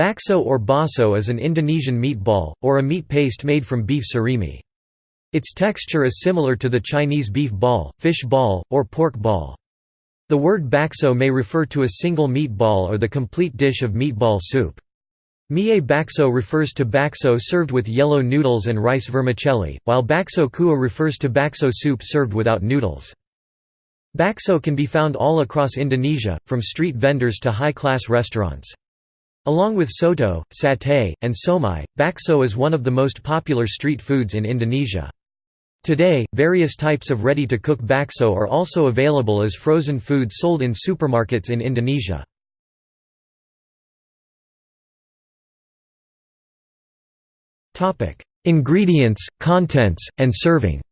Bakso or baso is an Indonesian meatball, or a meat paste made from beef surimi. Its texture is similar to the Chinese beef ball, fish ball, or pork ball. The word bakso may refer to a single meatball or the complete dish of meatball soup. Mie bakso refers to bakso served with yellow noodles and rice vermicelli, while bakso kuah refers to bakso soup served without noodles. Bakso can be found all across Indonesia, from street vendors to high-class restaurants. Along with soto, satay, and somai, bakso is one of the most popular street foods in Indonesia. Today, various types of ready-to-cook bakso are also available as frozen food sold in supermarkets in Indonesia. Ingredients, contents, and serving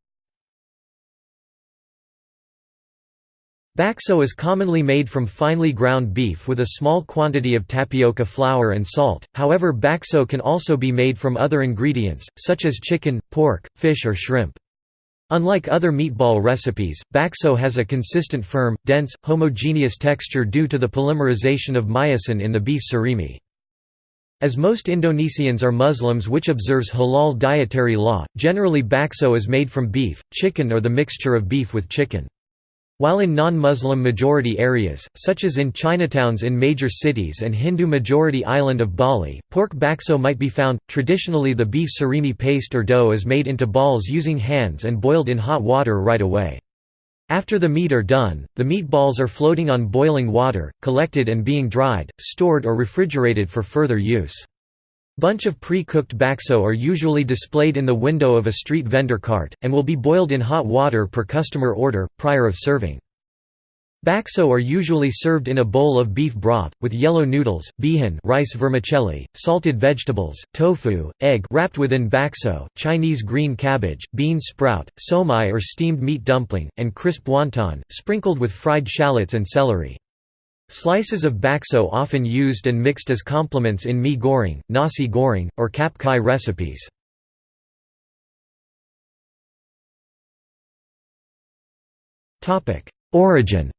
Bakso is commonly made from finely ground beef with a small quantity of tapioca flour and salt, however bakso can also be made from other ingredients, such as chicken, pork, fish or shrimp. Unlike other meatball recipes, bakso has a consistent firm, dense, homogeneous texture due to the polymerization of myosin in the beef surimi. As most Indonesians are Muslims which observes halal dietary law, generally bakso is made from beef, chicken or the mixture of beef with chicken. While in non-Muslim majority areas, such as in Chinatowns in major cities and Hindu-majority island of Bali, pork bakso might be found. Traditionally the beef surimi paste or dough is made into balls using hands and boiled in hot water right away. After the meat are done, the meatballs are floating on boiling water, collected and being dried, stored or refrigerated for further use. Bunch of pre-cooked bakso are usually displayed in the window of a street vendor cart, and will be boiled in hot water per customer order, prior of serving. Bakso are usually served in a bowl of beef broth, with yellow noodles, bihun rice vermicelli, salted vegetables, tofu, egg wrapped within bakso, Chinese green cabbage, bean sprout, somai or steamed meat dumpling, and crisp wonton, sprinkled with fried shallots and celery. Slices of bakso often used and mixed as complements in mee goreng, nasi goreng, or cap kai recipes. Origin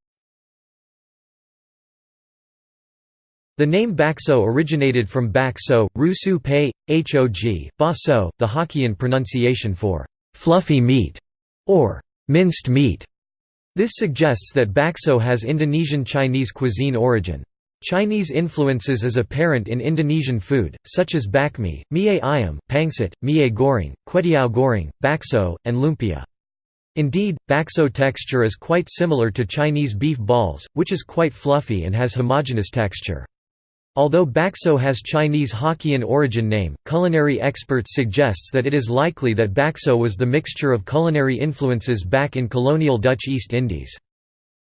The name bakso originated from bakso, rusu pei, hog, baso, the Hokkien pronunciation for «fluffy meat» or «minced meat». This suggests that bakso has Indonesian Chinese cuisine origin. Chinese influences is apparent in Indonesian food, such as bakmi, mie ayam, pangsit, mie goreng, kwetiau goreng, bakso, and lumpia. Indeed, bakso texture is quite similar to Chinese beef balls, which is quite fluffy and has homogeneous texture. Although bakso has Chinese Hokkien origin name, culinary experts suggests that it is likely that bakso was the mixture of culinary influences back in colonial Dutch East Indies.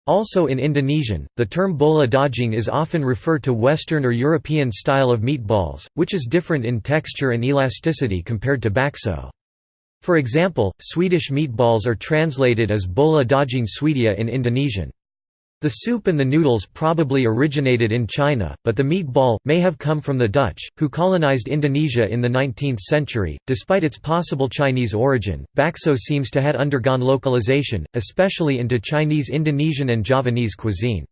Also in Indonesian, the term bola daging is often referred to Western or European style of meatballs, which is different in texture and elasticity compared to bakso. For example, Swedish meatballs are translated as bola daging Swedia in Indonesian. The soup and the noodles probably originated in China, but the meatball may have come from the Dutch, who colonized Indonesia in the 19th century. Despite its possible Chinese origin, bakso seems to have undergone localization, especially into Chinese Indonesian and Javanese cuisine.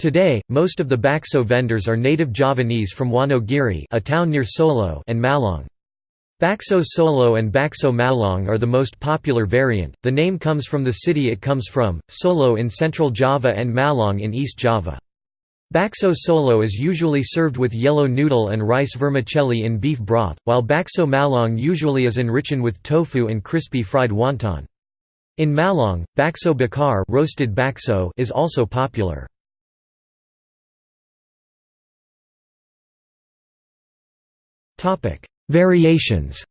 Today, most of the bakso vendors are native Javanese from Wonogiri a town near Solo and Malang. Bakso Solo and Bakso Malang are the most popular variant. The name comes from the city it comes from, Solo in central Java and Malang in East Java. Bakso Solo is usually served with yellow noodle and rice vermicelli in beef broth, while Bakso Malang usually is enriched with tofu and crispy fried wonton. In Malang, bakso bakar roasted bakso is also popular. Topic: Variations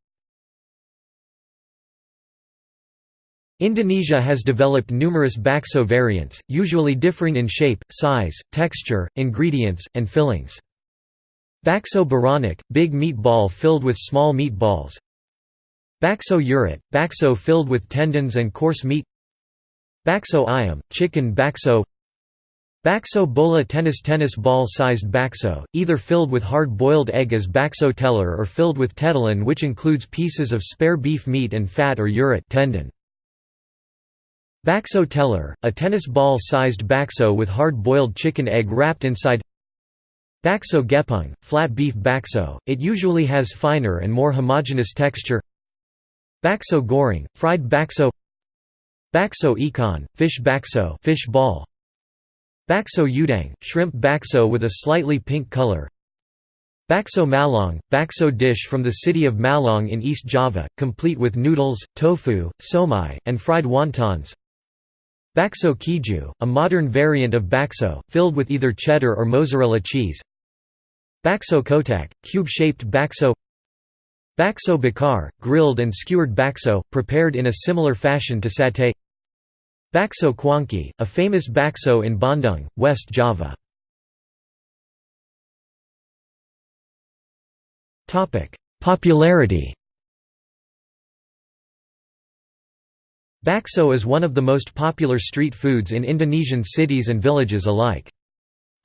Indonesia has developed numerous bakso variants, usually differing in shape, size, texture, ingredients, and fillings. Bakso beranak, big meatball filled with small meatballs. Bakso urat, bakso filled with tendons and coarse meat. Bakso ayam, chicken bakso Bakso bola tennis tennis ball-sized bakso, either filled with hard-boiled egg as bakso telur or filled with tetelan which includes pieces of spare beef meat and fat or urat tendon. Bakso telur, a tennis ball-sized bakso with hard-boiled chicken egg wrapped inside Bakso gepeng, flat beef bakso, it usually has finer and more homogeneous texture Bakso goreng, fried bakso Bakso ikan, fish bakso fish ball. Bakso udang, shrimp bakso with a slightly pink color. Bakso Malang, bakso dish from the city of Malang in East Java, complete with noodles, tofu, somai, and fried wontons. Bakso keju, a modern variant of bakso, filled with either cheddar or mozzarella cheese. Bakso kotak, cube-shaped bakso. Bakso bakar, grilled and skewered bakso, prepared in a similar fashion to satay Bakso cuanki, a famous bakso in Bandung, West Java Popularity Bakso is one of the most popular street foods in Indonesian cities and villages alike.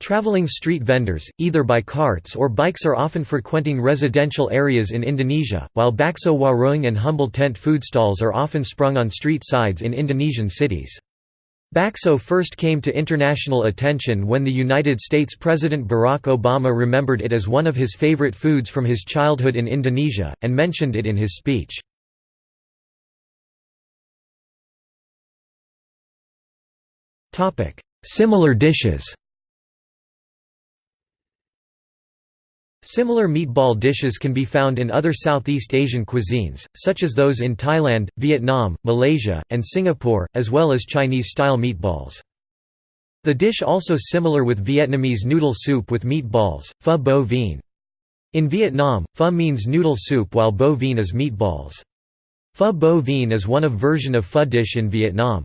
Traveling street vendors, either by carts or bikes are often frequenting residential areas in Indonesia, while bakso warung and humble tent food stalls are often sprung on street sides in Indonesian cities. Bakso first came to international attention when the United States President Barack Obama remembered it as one of his favorite foods from his childhood in Indonesia, and mentioned it in his speech. Similar dishes Similar meatball dishes can be found in other Southeast Asian cuisines, such as those in Thailand, Vietnam, Malaysia, and Singapore, as well as Chinese-style meatballs. The dish also similar with Vietnamese noodle soup with meatballs, pho bo vien. In Vietnam, pho means noodle soup while bo vien is meatballs. Pho bo vien is one of version of pho dish in Vietnam.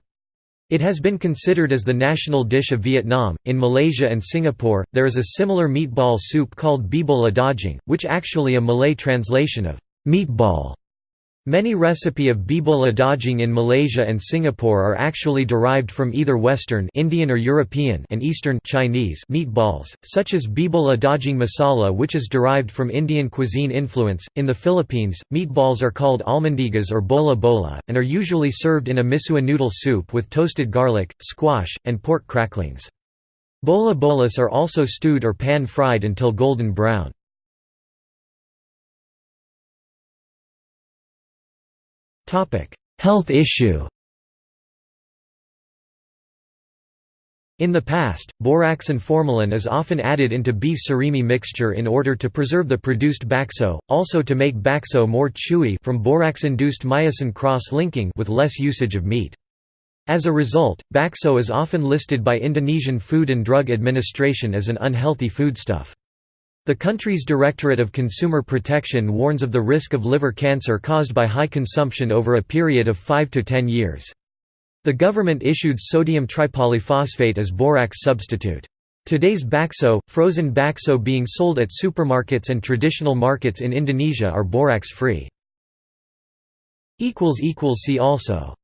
It has been considered as the national dish of Vietnam. In Malaysia and Singapore, there is a similar meatball soup called bebola daging, which actually a Malay translation of meatball Many recipe of bebola daging in Malaysia and Singapore are actually derived from either Western Indian or European and Eastern Chinese meatballs, such as bebola daging masala which is derived from Indian cuisine influence. In the Philippines, meatballs are called almondigas or bola bola, and are usually served in a misua noodle soup with toasted garlic, squash, and pork cracklings. Bola bolas are also stewed or pan-fried until golden brown. Health issue In the past, borax and formalin is often added into beef surimi mixture in order to preserve the produced bakso, also to make bakso more chewy from borax-induced myosin cross-linking with less usage of meat. As a result, bakso is often listed by Indonesian Food and Drug Administration as an unhealthy foodstuff. The country's Directorate of Consumer Protection warns of the risk of liver cancer caused by high consumption over a period of 5 to 10 years. The government issued sodium tripolyphosphate as borax substitute. Today's bakso, frozen bakso being sold at supermarkets and traditional markets in Indonesia are borax-free. See also